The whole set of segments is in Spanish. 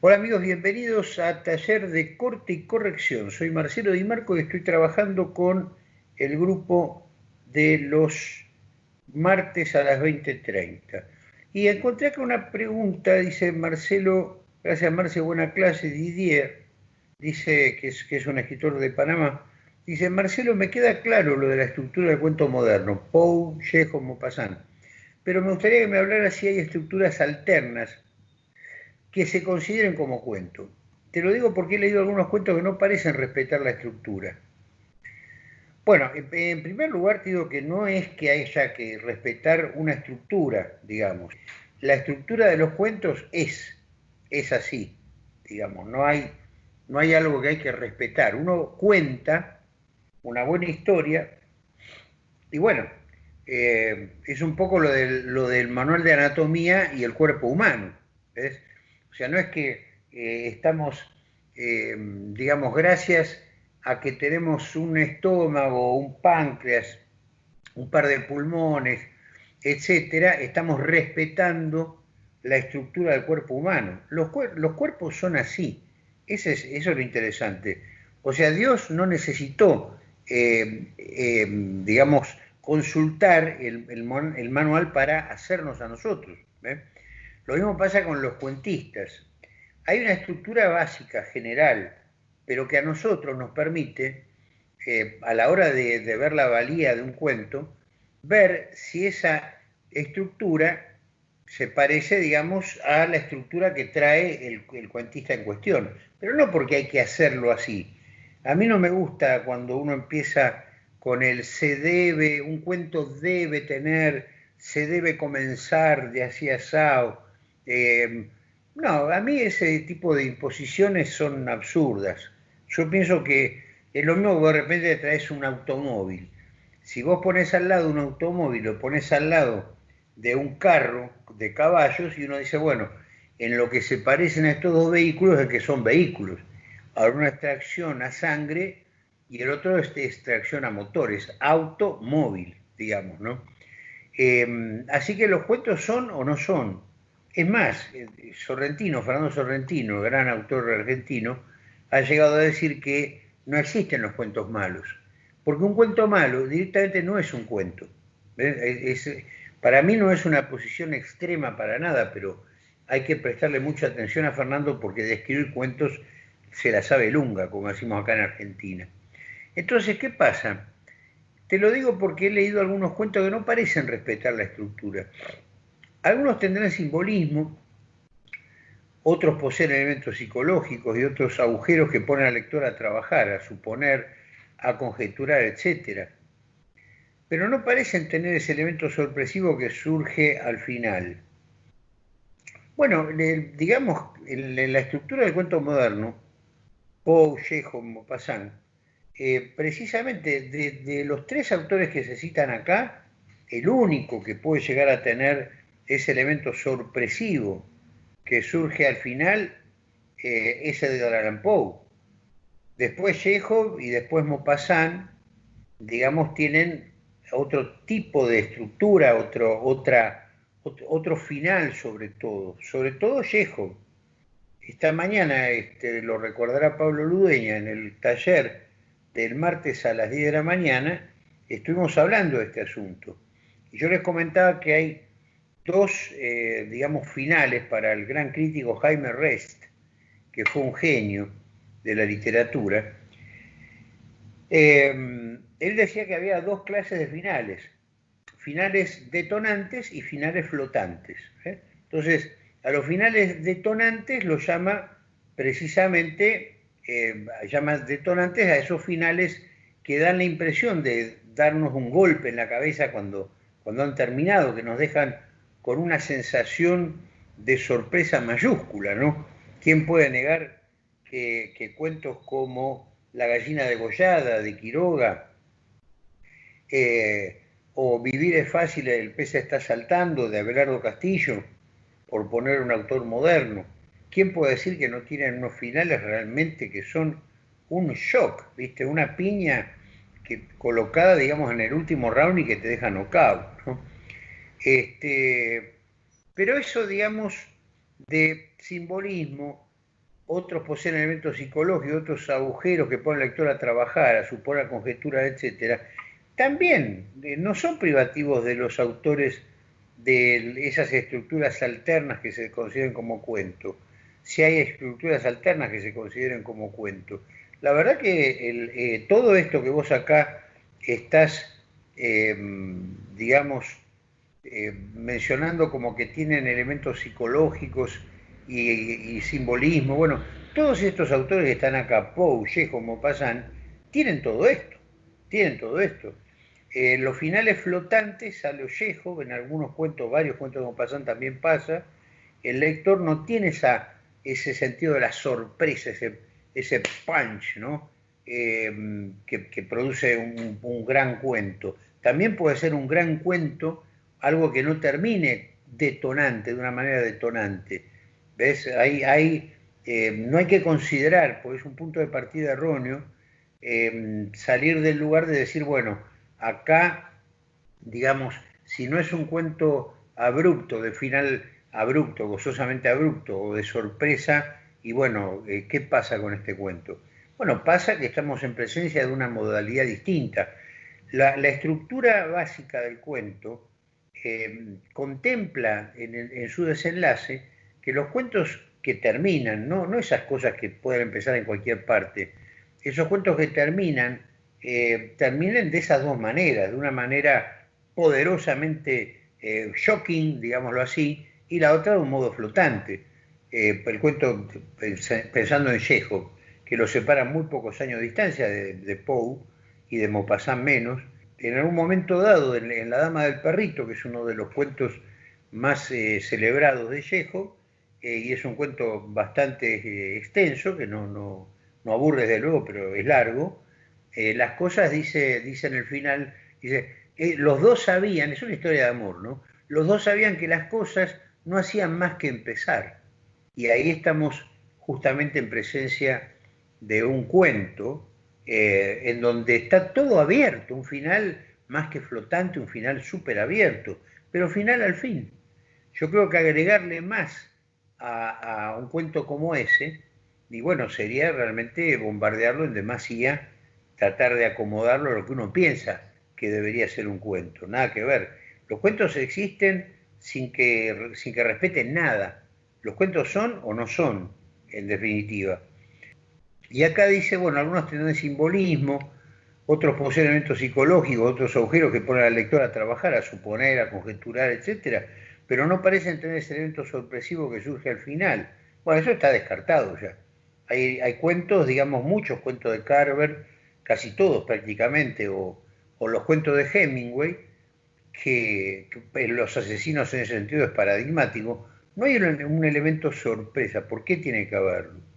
Hola amigos, bienvenidos a Taller de Corte y Corrección. Soy Marcelo Di Marco y estoy trabajando con el grupo de los martes a las 20.30. Y encontré acá una pregunta, dice Marcelo, gracias Marcelo, buena clase, Didier, dice que es, un escritor de Panamá, dice, Marcelo, me queda claro lo de la estructura del cuento moderno, Poe, Chekhov, Maupassant, pero me gustaría que me hablara si hay estructuras alternas que se consideren como cuento. Te lo digo porque he leído algunos cuentos que no parecen respetar la estructura. Bueno, en primer lugar te digo que no es que haya que respetar una estructura, digamos. La estructura de los cuentos es, es así, digamos, no hay, no hay algo que hay que respetar. Uno cuenta una buena historia y bueno, eh, es un poco lo del, lo del manual de anatomía y el cuerpo humano. ¿ves? O sea, no es que eh, estamos, eh, digamos, gracias a que tenemos un estómago, un páncreas, un par de pulmones, etcétera, estamos respetando la estructura del cuerpo humano. Los, los cuerpos son así. Ese es, eso es lo interesante. O sea, Dios no necesitó, eh, digamos, consultar el, el, manual para hacernos a nosotros. Lo mismo pasa con los cuentistas. Hay una estructura básica, general, pero que a nosotros nos permite, eh, a la hora de, ver la valía de un cuento, ver si esa estructura se parece, digamos, a la estructura que trae el, el, cuentista en cuestión. Pero no porque hay que hacerlo así. A mí no me gusta cuando uno empieza con el se debe, un cuento debe tener, se debe comenzar de así asado. Eh, no, a mí ese tipo de imposiciones son absurdas. Yo pienso que es lo mismo que de repente traes un automóvil. Si vos pones al lado un automóvil, lo pones al lado de un carro de caballos y uno dice, bueno, en lo que se parecen a estos dos vehículos es que son vehículos. Ahora una extracción a sangre y el otro es extracción a motores, automóvil, digamos, ¿no? Eh, así que los cuentos son o no son. Es más, eh, Sorrentino, Fernando Sorrentino, gran autor argentino, ha llegado a decir que no existen los cuentos malos, porque un cuento malo directamente no es un cuento. para mí no es una posición extrema para nada, pero hay que prestarle mucha atención a Fernando porque de escribir cuentos se la sabe lunga, como decimos acá en Argentina. Entonces, ¿qué pasa? Te lo digo porque he leído algunos cuentos que no parecen respetar la estructura. Algunos tendrán simbolismo, otros poseen elementos psicológicos y otros agujeros que ponen al lector a trabajar, a suponer, a conjeturar, etc. Pero no parecen tener ese elemento sorpresivo que surge al final. Bueno, digamos, en la estructura del cuento moderno, Poe, Chekhov, Maupassant, eh, precisamente de los tres autores que se citan acá, el único que puede llegar a tener ese elemento sorpresivo que surge al final eh, es de Allan Poe. Después Chekhov y después Maupassant, digamos, tienen otro tipo de estructura, otro, otra, otro, final sobre todo, sobre todo Chekhov. Esta mañana, este, lo recordará Pablo Ludeña, en el taller del martes a las 10 de la mañana, estuvimos hablando de este asunto. Y yo les comentaba que hay dos, eh, digamos, finales para el gran crítico Jaime Rest, que fue un genio de la literatura. Eh, él decía que había dos clases de finales, finales detonantes y finales flotantes. ¿eh? Entonces, a los finales detonantes los llama precisamente, llama detonantes a esos finales que dan la impresión de darnos un golpe en la cabeza cuando, cuando han terminado, que nos dejan con una sensación de sorpresa mayúscula, ¿no? ¿Quién puede negar que, cuentos como La gallina degollada de Quiroga eh, o Vivir es fácil, el pez está saltando de Abelardo Castillo, por poner un autor moderno, ¿quién puede decir que no tienen unos finales realmente que son un shock, ¿viste? Una piña que, colocada, digamos, en el último round y que te deja knockout, ¿no? Este, pero eso, digamos, de simbolismo, otros poseen elementos psicológicos, otros agujeros que ponen al lector a trabajar, a suponer, a conjeturar, etc., también eh, no son privativos de los autores de esas estructuras alternas que se consideren como cuento, si hay estructuras alternas que se consideren como cuento. La verdad que eh, todo esto que vos acá estás, em, digamos, eh, mencionando como que tienen elementos psicológicos y, simbolismo, bueno, todos estos autores que están acá, Poe, Chejo, Maupassant, tienen todo esto, tienen todo esto. En los finales flotantes a lo Chejo, en algunos cuentos, varios cuentos de Maupassant también pasa, el lector no tiene esa, ese sentido de la sorpresa, ese, ese punch, ¿no? Eh, que, produce un, gran cuento. También puede ser un gran cuento algo que no termine detonante, de una manera detonante. ¿Ves? Hay, eh, no hay que considerar, porque es un punto de partida erróneo, eh, salir del lugar de decir, bueno, acá, digamos, si no es un cuento abrupto, de final abrupto, gozosamente abrupto o de sorpresa, y bueno, eh, ¿qué pasa con este cuento? Bueno, pasa que estamos en presencia de una modalidad distinta. La, la estructura básica del cuento eh, contempla en, su desenlace que los cuentos que terminan, ¿no? esas cosas que pueden empezar en cualquier parte, esos cuentos que terminan, eh, terminan de esas dos maneras, de una manera poderosamente eh, shocking, digámoslo así, y la otra de un modo flotante. el cuento, pensando en Chekhov, que lo separa muy pocos años de distancia de, de Poe y de Maupassant menos, en algún momento dado, en, La Dama del Perrito, que es uno de los cuentos más eh, celebrados de Chejo, eh, y es un cuento bastante eh, extenso, que no, no, no, aburre desde luego, pero es largo, las cosas, dice, dice en el final, dice, los dos sabían, es una historia de amor, ¿no? Los dos sabían que las cosas no hacían más que empezar. Y ahí estamos justamente en presencia de un cuento eh, en donde está todo abierto, un final más que flotante, un final súper abierto, pero final al fin. Yo creo que agregarle más a, un cuento como ese, y bueno, sería realmente bombardearlo en demasía, tratar de acomodarlo a lo que uno piensa que debería ser un cuento, nada que ver. Los cuentos existen sin que, sin que respeten nada. Los cuentos son o no son, en definitiva. Y acá dice, bueno, algunos tienen simbolismo, otros poseen elementos psicológicos, otros agujeros que ponen al lector a trabajar, a suponer, a conjeturar, etc. Pero no parecen tener ese elemento sorpresivo que surge al final. Bueno, eso está descartado ya. Hay, cuentos, digamos, muchos cuentos de Carver, casi todos prácticamente, o, los cuentos de Hemingway, que, los asesinos en ese sentido es paradigmático. No hay un elemento sorpresa. ¿Por qué tiene que haberlo?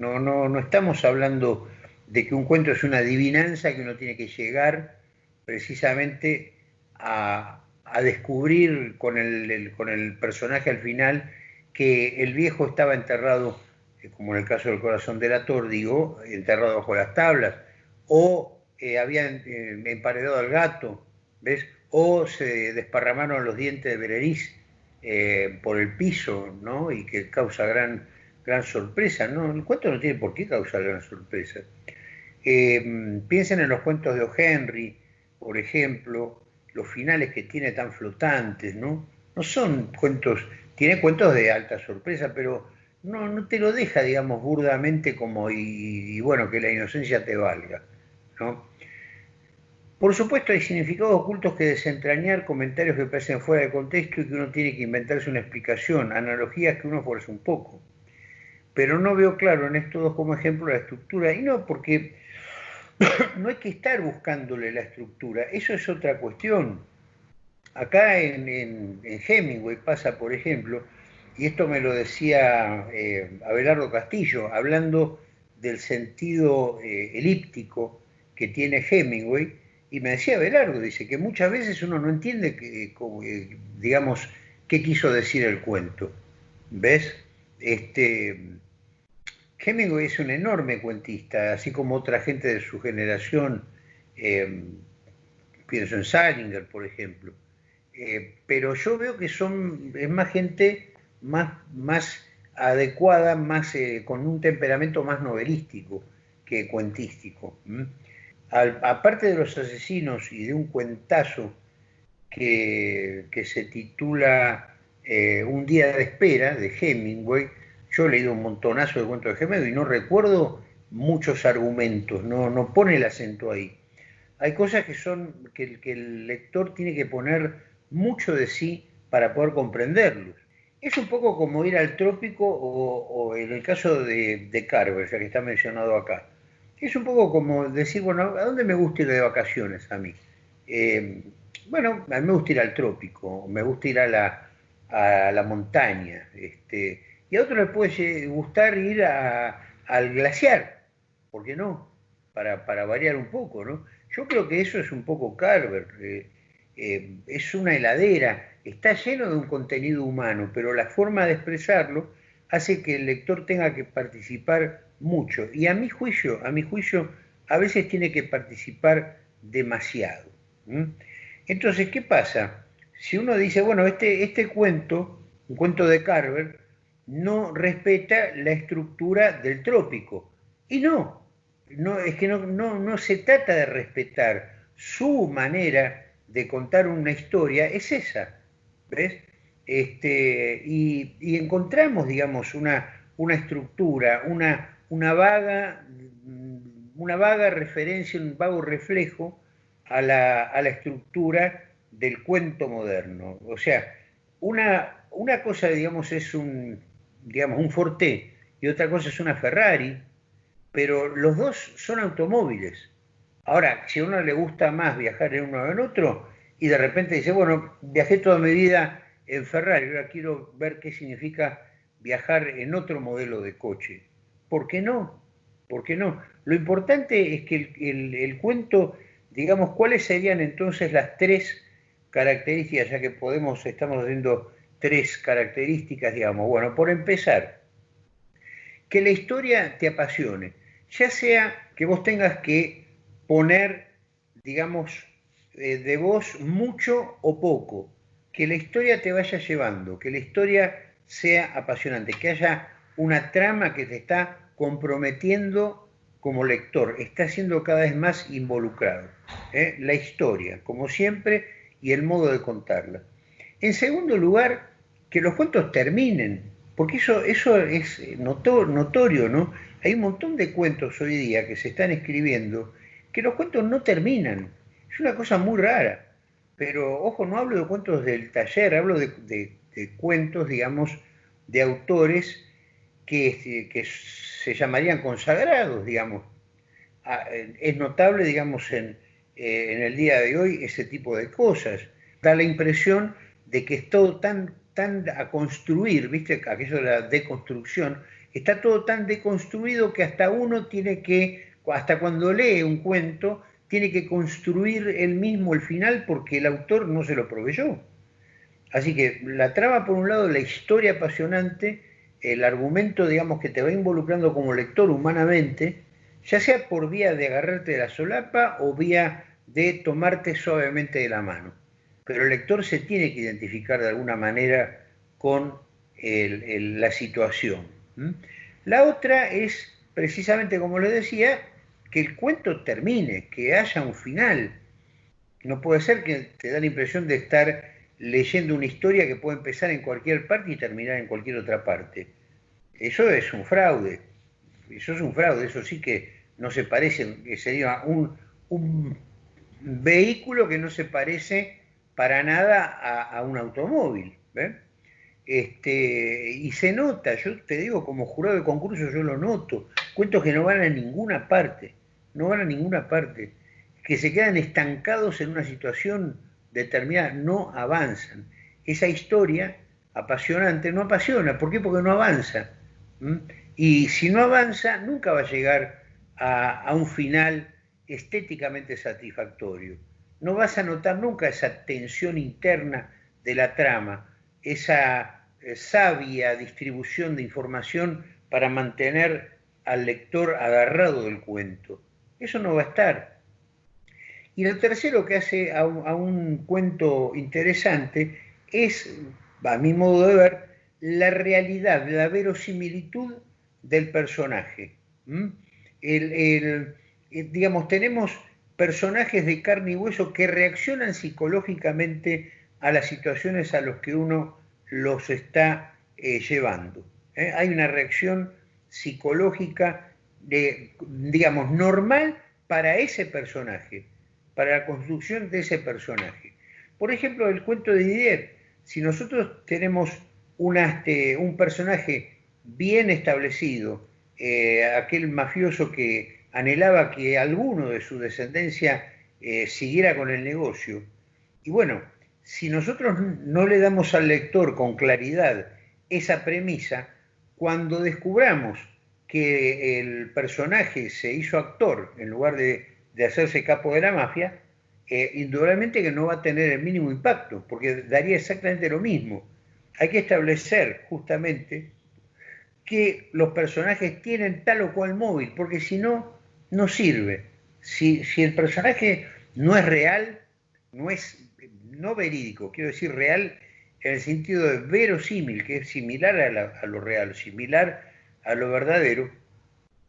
No, no, no estamos hablando de que un cuento es una adivinanza que uno tiene que llegar precisamente a, descubrir con el, con el, personaje al final que el viejo estaba enterrado, eh, como en el caso del corazón del ator, digo, enterrado bajo las tablas, o eh, habían eh, emparedado al gato, ¿ves? O se desparramaron los dientes de Berenice por el piso, ¿no? Y que causa gran gran sorpresa. No, el cuento no tiene por qué causar gran sorpresa. Eh, piensen en los cuentos de O. Henry, por ejemplo, los finales que tiene tan flotantes, ¿no? No son cuentos, tiene cuentos de alta sorpresa, pero no, no te lo deja, digamos, burdamente como y, bueno, que la inocencia te valga, ¿no? Por supuesto hay significados ocultos que desentrañar, comentarios que parecen fuera de contexto y que uno tiene que inventarse una explicación, analogías que uno fuerza un poco pero no veo claro en estos dos como ejemplo la estructura, y no porque no hay que estar buscándole la estructura, eso es otra cuestión. Acá en, Hemingway pasa, por ejemplo, y esto me lo decía eh, Abelardo Castillo, hablando del sentido eh, elíptico que tiene Hemingway, y me decía Abelardo, dice que muchas veces uno no entiende, que, eh, digamos, qué quiso decir el cuento. ¿Ves? Este, Hemingway es un enorme cuentista, así como otra gente de su generación, eh, pienso en Salinger, por ejemplo. Eh, pero yo veo que son, es más gente más, más adecuada, más eh, con un temperamento más novelístico que cuentístico. aparte de los asesinos y de un cuentazo que, se titula eh, Un día de espera de Hemingway, yo he leído un montonazo de cuentos de Hemingway y no recuerdo muchos argumentos, no, no pone el acento ahí. Hay cosas que son que, el lector tiene que poner mucho de sí para poder comprenderlos. Es un poco como ir al trópico o, en el caso de, de, Carver, ya que está mencionado acá. Es un poco como decir, bueno, ¿a dónde me gusta ir de vacaciones a mí? Eh, bueno, a mí me gusta ir al trópico, me gusta ir a la, a la montaña, este, y a otro le puede gustar ir al glaciar, ¿por qué no? Para, para, variar un poco, ¿no? Yo creo que eso es un poco Carver, eh, eh, es una heladera, está lleno de un contenido humano, pero la forma de expresarlo hace que el lector tenga que participar mucho. Y a mi juicio, a mi juicio, a veces tiene que participar demasiado. Entonces, ¿qué pasa? Si uno dice, bueno, este, este cuento, un cuento de Carver, no respeta la estructura del trópico. Y no, no es que no, no, no se trata de respetar su manera de contar una historia, es esa ¿ves? Este, y, encontramos, digamos, una, una estructura, una, una, vaga, una vaga referencia, un vago reflejo a la, a la estructura del cuento moderno. O sea, una, una cosa, digamos, es un, digamos, un Forte y otra cosa es una Ferrari, pero los dos son automóviles. Ahora, si a uno le gusta más viajar en uno o en otro, y de repente dice, bueno, viajé toda mi vida en Ferrari, ahora quiero ver qué significa viajar en otro modelo de coche. ¿Por qué no? ¿Por qué no? Lo importante es que el, cuento, digamos, cuáles serían entonces las tres características, ya que podemos, estamos haciendo tres características, digamos. Bueno, por empezar, que la historia te apasione, ya sea que vos tengas que poner, digamos, eh, de vos mucho o poco, que la historia te vaya llevando, que la historia sea apasionante, que haya una trama que te está comprometiendo como lector, está siendo cada vez más involucrado. ¿eh? La historia, como siempre, y el modo de contarla. En segundo lugar, que los cuentos terminen, porque eso, eso es notorio, ¿no? Hay un montón de cuentos hoy día que se están escribiendo que los cuentos no terminan. Es una cosa muy rara. Pero, ojo, no hablo de cuentos del taller, hablo de, cuentos, digamos, de autores que, que, se llamarían consagrados, digamos. Ah, es notable, digamos, en, eh, en el día de hoy ese tipo de cosas. Da la impresión de que es todo tan, tan a construir, ¿viste? Aquello de la deconstrucción, está todo tan deconstruido que hasta uno tiene que, hasta cuando lee un cuento, tiene que construir él mismo el final porque el autor no se lo proveyó. Así que la trama, por un lado, la historia apasionante, el argumento, digamos, que te va involucrando como lector humanamente, ya sea por vía de agarrarte de la solapa o vía de tomarte suavemente de la mano. Pero el lector se tiene que identificar de alguna manera con la situación. La otra es, precisamente como les decía, que el cuento termine, que haya un final. No puede ser que te da la impresión de estar leyendo una historia que puede empezar en cualquier parte y terminar en cualquier otra parte. Eso es un fraude. Eso es un fraude, eso sí que no se parece, que sería un, un vehículo que no se parece para nada a, un automóvil. Este, y se nota, yo te digo, como jurado de concurso yo lo noto, cuentos que no van a ninguna parte no van a ninguna parte, que se quedan estancados en una situación determinada, no avanzan. Esa historia apasionante no apasiona, ¿por qué? Porque no avanza. Y si no avanza, nunca va a llegar a, un final estéticamente satisfactorio. No vas a notar nunca esa tensión interna de la trama, esa eh, sabia distribución de información para mantener al lector agarrado del cuento. Eso no va a estar. Y lo tercero que hace a un, cuento interesante es, a mi modo de ver, la realidad, la verosimilitud del personaje. Digamos, tenemos personajes de carne y hueso que reaccionan psicológicamente a las situaciones a las que uno los está eh, llevando. ¿eh? Hay una reacción psicológica, de, digamos, normal para ese personaje, para la construcción de ese personaje. Por ejemplo, el cuento de Didier, si nosotros tenemos este, un personaje bien establecido, eh, aquel mafioso que anhelaba que alguno de su descendencia siguiera con el negocio, y bueno, si nosotros no le damos al lector con claridad esa premisa, cuando descubramos que el personaje se hizo actor en lugar de, hacerse capo de la mafia, eh, indudablemente que no va a tener el mínimo impacto, porque daría exactamente lo mismo. Hay que establecer justamente que los personajes tienen tal o cual móvil, porque si no, no sirve. Si, si el personaje no es real, no es no verídico, quiero decir real en el sentido de verosímil, que es similar a, lo real, similar a lo verdadero,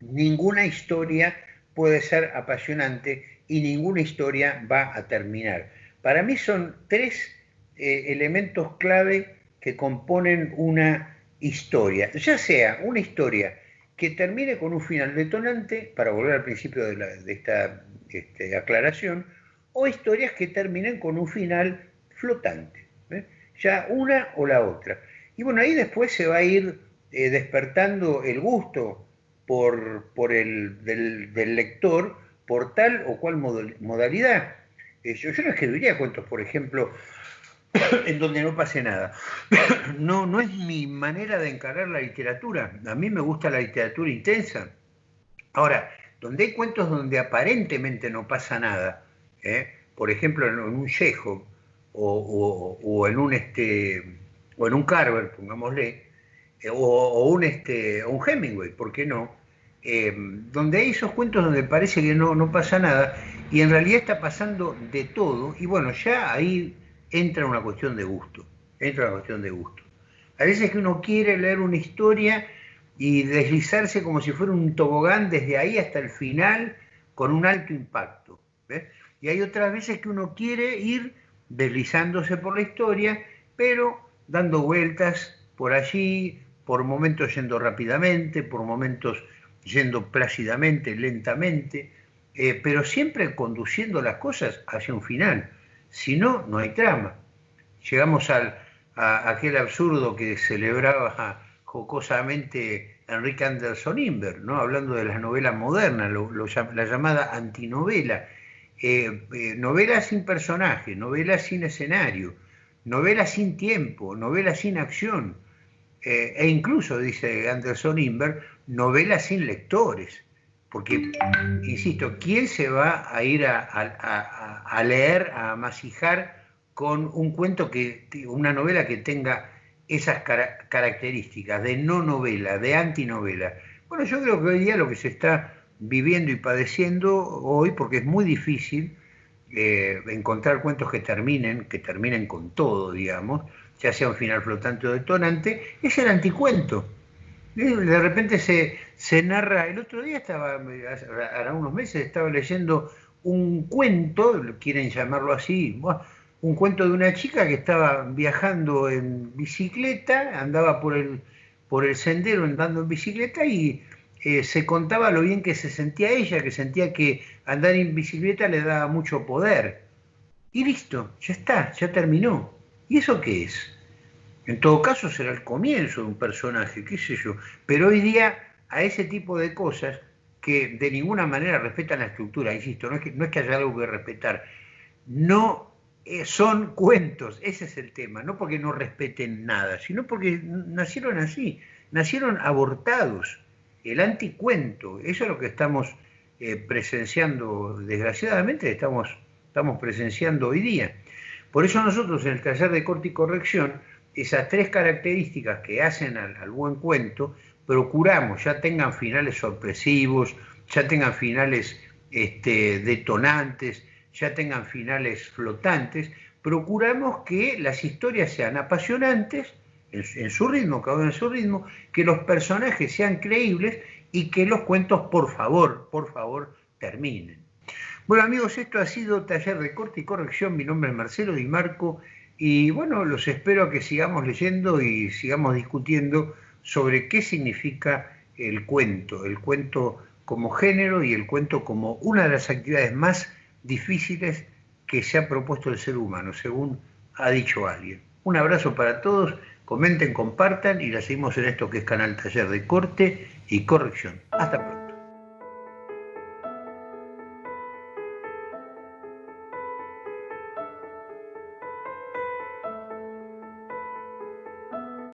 ninguna historia puede ser apasionante y ninguna historia va a terminar. Para mí son tres eh, elementos clave que componen una historia, ya sea una historia que termine con un final detonante, para volver al principio de, esta este, aclaración, o historias que terminen con un final flotante, ¿eh? ya una o la otra. Y bueno, ahí después se va a ir eh, despertando el gusto por, por el, del, lector por tal o cual modalidad. Eh, yo, yo no escribiría cuentos, por ejemplo, en donde no pase nada. No, no es mi manera de encarar la literatura. A mí me gusta la literatura intensa. Ahora, donde hay cuentos donde aparentemente no pasa nada, por ejemplo en un Chejo, o, en un este o en un Carver, pongámosle, eh, o, un este un Hemingway, ¿por qué no? Eh, donde hay esos cuentos donde parece que no, no pasa nada y en realidad está pasando de todo y bueno, ya ahí entra una cuestión de gusto, entra una cuestión de gusto. A veces que uno quiere leer una historia y deslizarse como si fuera un tobogán desde ahí hasta el final con un alto impacto. Y hay otras veces que uno quiere ir deslizándose por la historia, pero dando vueltas por allí, por momentos yendo rápidamente, por momentos yendo plácidamente, lentamente, eh, pero siempre conduciendo las cosas hacia un final. Si no, no hay trama. Llegamos al, a aquel absurdo que celebraba jocosamente Enrique Anderson Inver, ¿no? hablando de las novelas modernas, la llamada antinovela, eh, eh, novela sin personaje, novela sin escenario, novela sin tiempo, novela sin acción, eh, e incluso, dice Anderson Inver, novela sin lectores. Porque, insisto, ¿quién se va a ir a, leer, a masijar con un cuento que, una novela que tenga esas características de no novela, de antinovela? Bueno, yo creo que hoy día lo que se está viviendo y padeciendo hoy porque es muy difícil eh, encontrar cuentos que terminen, que terminen con todo, digamos, ya sea un final flotante o detonante, es el anticuento. De repente se, se narra, el otro día estaba, hará unos meses, estaba leyendo un cuento, quieren llamarlo así, un cuento de una chica que estaba viajando en bicicleta, andaba por el, por el sendero andando en bicicleta y eh, se contaba lo bien que se sentía ella, que sentía que andar en bicicleta le daba mucho poder. Y listo, ya está, ya terminó. ¿Y eso qué es? En todo caso será el comienzo de un personaje, qué sé yo. Pero hoy día a ese tipo de cosas que de ninguna manera respetan la estructura, insisto, no es que, no es que haya algo que respetar, no eh, son cuentos, ese es el tema, no porque no respeten nada, sino porque nacieron así, nacieron abortados. El anticuento, eso es lo que estamos eh, presenciando, desgraciadamente estamos, estamos presenciando hoy día. Por eso nosotros en el taller de corte y corrección, esas tres características que hacen al, buen cuento, procuramos ya tengan finales sorpresivos, ya tengan finales este, detonantes, ya tengan finales flotantes, procuramos que las historias sean apasionantes en, su ritmo, cada uno en su ritmo, que los personajes sean creíbles y que los cuentos, por favor, por favor, terminen. Bueno amigos, esto ha sido Taller de Corte y Corrección. Mi nombre es Marcelo Di Marco y bueno, los espero a que sigamos leyendo y sigamos discutiendo sobre qué significa el cuento, el cuento como género y el cuento como una de las actividades más difíciles que se ha propuesto el ser humano, según ha dicho alguien. Un abrazo para todos, comenten, compartan y la seguimos en esto que es Canal Taller de Corte y Corrección. Hasta pronto.